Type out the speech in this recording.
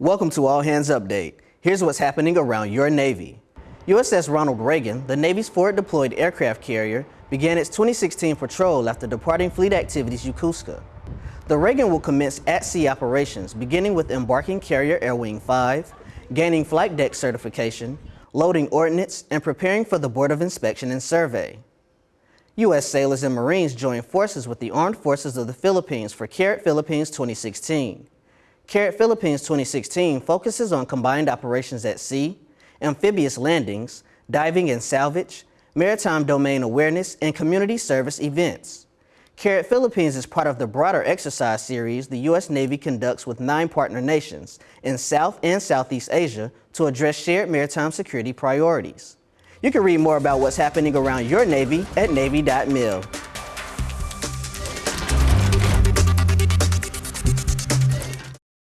Welcome to All Hands Update. Here's what's happening around your Navy. USS Ronald Reagan, the Navy's forward deployed aircraft carrier, began its 2016 patrol after departing fleet activities Yokosuka. The Reagan will commence at-sea operations, beginning with embarking carrier Air Wing 5, gaining flight deck certification, loading ordnance, and preparing for the Board of Inspection and Survey. U.S. sailors and Marines joined forces with the Armed Forces of the Philippines for CARAT Philippines 2016. CARAT Philippines 2016 focuses on combined operations at sea, amphibious landings, diving and salvage, maritime domain awareness, and community service events. CARAT Philippines is part of the broader exercise series the U.S. Navy conducts with nine partner nations in South and Southeast Asia to address shared maritime security priorities. You can read more about what's happening around your Navy at Navy.mil.